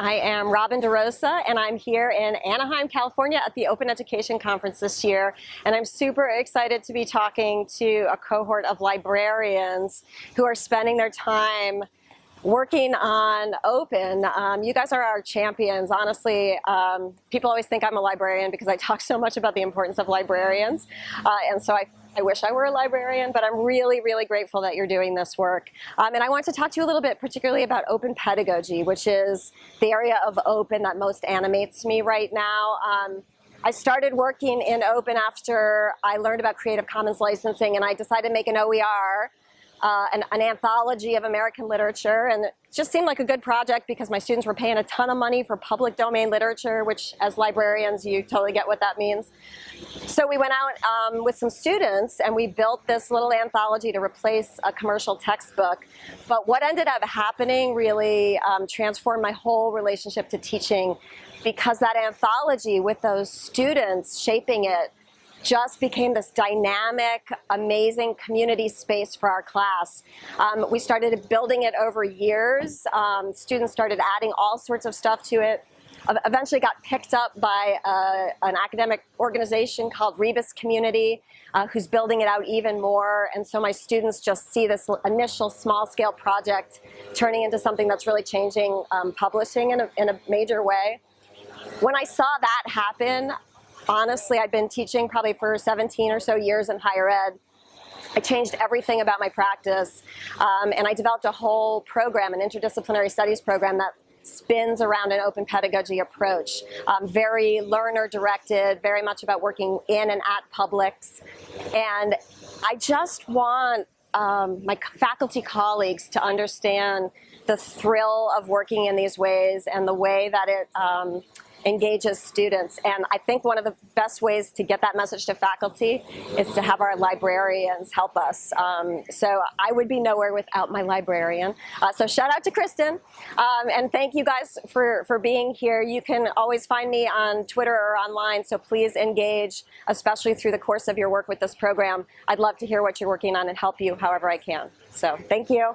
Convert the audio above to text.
I am Robin DeRosa, and I'm here in Anaheim, California at the Open Education Conference this year. And I'm super excited to be talking to a cohort of librarians who are spending their time working on open. Um, you guys are our champions. Honestly, um, people always think I'm a librarian because I talk so much about the importance of librarians. Uh, and so I, I wish I were a librarian, but I'm really, really grateful that you're doing this work. Um, and I want to talk to you a little bit particularly about open pedagogy, which is the area of open that most animates me right now. Um, I started working in open after I learned about Creative Commons licensing and I decided to make an OER uh, an, an, anthology of American literature and it just seemed like a good project because my students were paying a ton of money for public domain literature which as librarians you totally get what that means. So we went out um, with some students and we built this little anthology to replace a commercial textbook but what ended up happening really um, transformed my whole relationship to teaching because that anthology with those students shaping it just became this dynamic, amazing community space for our class. Um, we started building it over years. Um, students started adding all sorts of stuff to it. Eventually got picked up by uh, an academic organization called Rebus Community, uh, who's building it out even more. And so my students just see this initial small scale project turning into something that's really changing um, publishing in a, in a major way. When I saw that happen, honestly, I'd been teaching probably for 17 or so years in higher ed. I changed everything about my practice um, and I developed a whole program, an interdisciplinary studies program that spins around an open pedagogy approach. Um, very learner directed, very much about working in and at publics. And I just want um, my faculty colleagues to understand the thrill of working in these ways and the way that it um, engages students. And I think one of the best ways to get that message to faculty is to have our librarians help us. Um, so I would be nowhere without my librarian. Uh, so shout out to Kristen. Um, and thank you guys for, for being here. You can always find me on Twitter or online, so please engage, especially through the course of your work with this program. I'd love to hear what you're working on and help you however I can. So thank you.